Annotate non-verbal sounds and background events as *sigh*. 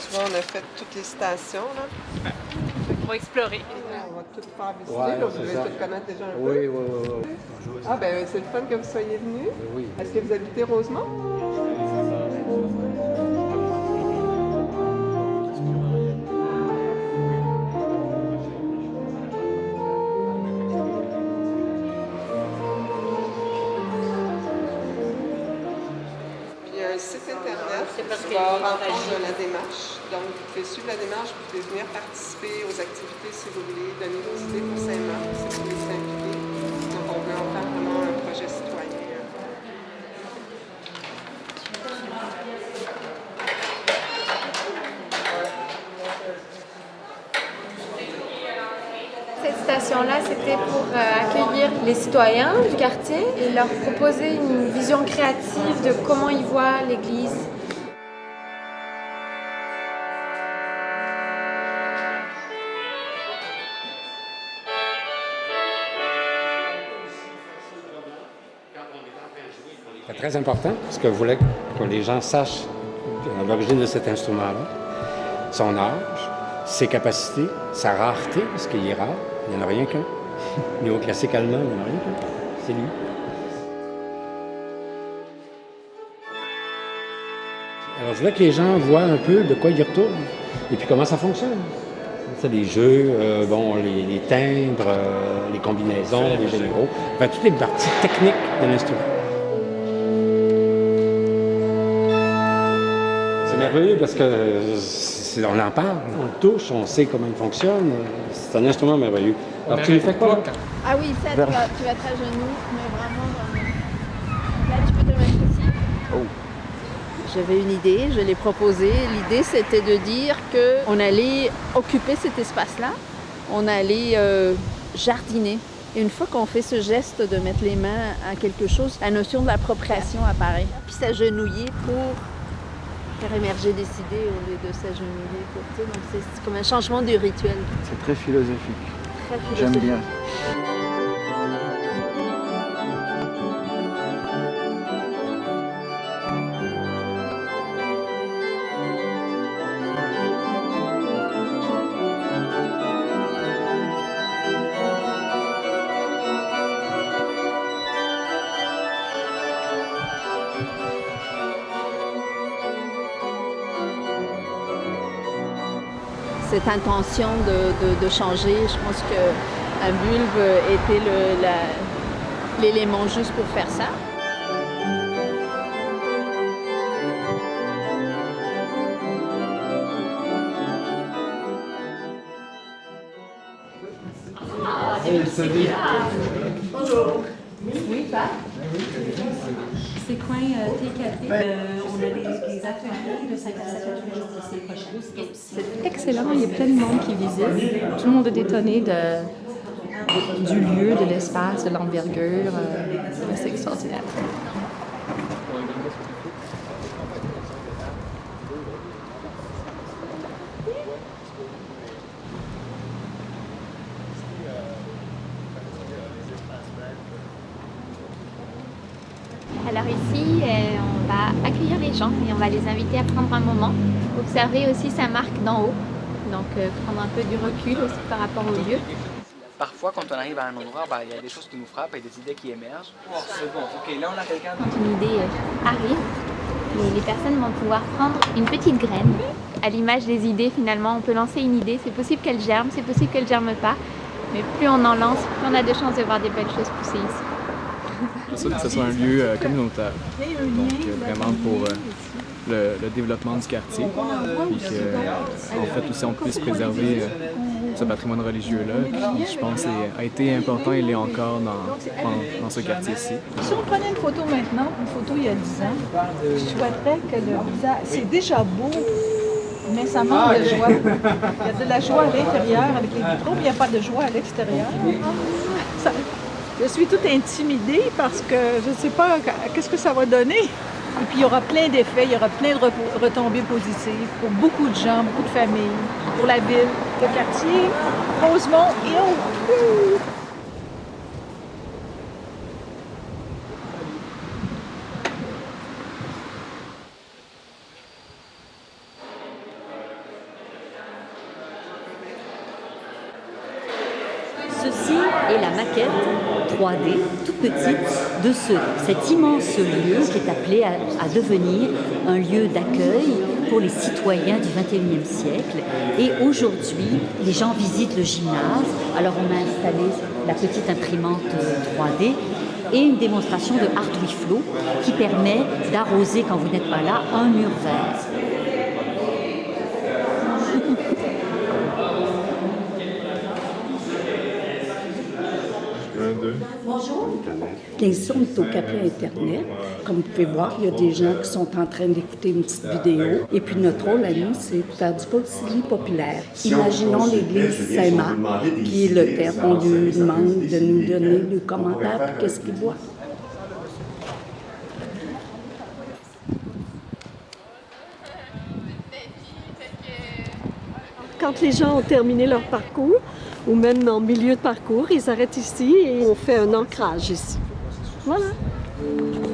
Tu vois, on a fait toutes les stations, là. On va explorer. On va tout faire visiter, Ouais, là. Vous devez tout connaître déjà un Oui, peu. oui, oui. oui. Ah, ben c'est le fun que vous soyez venus. Oui. Est-ce que vous habitez Rosemont? Un site internet qui va rentrer la démarche. Donc, vous pouvez suivre la démarche, vous pouvez venir participer aux activités si vous voulez, donner vos idées pour Saint-Marc, C'était pour euh, accueillir les citoyens du quartier et leur proposer une vision créative de comment ils voient l'église. C'est très important parce que je voulais que les gens sachent l'origine de cet instrument-là, son âge, ses capacités, sa rareté, parce qu'il est rare, il n'y en a rien qu'un. *laughs* Niveau classique allemand, il n'y en a rien qu'un. C'est lui. Alors, je voulais que les gens voient un peu de quoi ils retournent et puis comment ça fonctionne. C'est les jeux, euh, bon, les, les timbres, euh, les combinaisons, les généraux, enfin, toutes les parties techniques de l'instrument. C'est merveilleux parce que c'est- on en parle, on le touche, on sait comment il fonctionne. C'est un instrument merveilleux. Alors, tu le fais quoi? Ah oui, ça, tu vas, tu vas être à genoux, mais vraiment dans le- Là, tu peux te mettre ici. J'avais une idée, je l'ai proposée. L'idée, c'était de dire qu'on allait occuper cet espace-là, on allait euh, jardiner. Et une fois qu'on fait ce geste de mettre les mains à quelque chose, la notion de l'appropriation apparaît. Puis s'agenouiller pour faire émerger des idées au lieu de s'agenouiller. Donc c'est comme un changement du rituel. C'est très philosophique. Très J'aime philosophique. bien. Cette intention de, de- de changer. Je pense qu'un bulbe était le- la- l'élément juste pour faire ça. C'est coin euh, T4. Euh, on a des, des ateliers de 5 à 7 tous les jours de ces prochains. C'est il y a plein de monde qui visite. Tout le monde est étonné de, du lieu, de l'espace, de l'envergure. euh, c'est extraordinaire. Alors ici, euh, on va accueillir les gens et on va les inviter à prendre un moment, observer aussi sa marque d'en haut, donc euh, prendre un peu du recul aussi par rapport au lieu. Parfois, quand on arrive à un endroit, ben, il y a des choses qui nous frappent et des idées qui émergent. Oh, c'est bon, ok, là on a quelqu'un. Quand une idée euh, arrive, les, les personnes vont pouvoir prendre une petite graine. À l'image des idées, finalement, on peut lancer une idée, c'est possible qu'elle germe, c'est possible qu'elle germe pas, mais plus on en lance, plus on a de chances de voir des belles choses pousser ici. *laughs* Ça, que ce soit un lieu euh, communautaire. Donc, euh, vraiment pour euh, le, le développement du quartier. Puis que, euh, en fait, aussi, on puisse préserver euh, ce patrimoine religieux-là, qui, je pense, est- a été important et l'est encore dans, dans, dans ce quartier-ci. Si on prenait une photo maintenant, une photo il y a 10 ans, je souhaiterais que le visage, c'est déjà beau, mais ça manque de joie. Il y a de la joie à l'intérieur avec les vitraux, mais il n'y a pas de joie à l'extérieur. *laughs* *laughs* Ça- je suis toute intimidée parce que je ne sais pas qu'est-ce que ça va donner. Et puis il y aura plein d'effets, il y aura plein de retombées positives pour beaucoup de gens, beaucoup de familles, pour la ville, le quartier, Rosemont et autres. Ceci et la maquette 3D, toute petite, de ce, cet immense lieu qui est appelé à, devenir un lieu d'accueil pour les citoyens du 21e siècle. Et aujourd'hui, les gens visitent le gymnase. Alors on a installé la petite imprimante 3D et une démonstration de Art with Flow qui permet d'arroser, quand vous n'êtes pas là, un mur vert. 15 on est au café Internet. Comme vous pouvez voir, il y a des gens qui sont en train d'écouter une petite vidéo. Et puis notre rôle à nous, c'est de faire du foncier populaire. Imaginons l'église Saint-Marc, qui est le père. On lui demande de nous donner le commentaire pour qu'est-ce qu'il voit. Quand les gens ont terminé leur parcours, ou même en milieu de parcours, ils arrêtent ici et on fait un ancrage ici. 什了。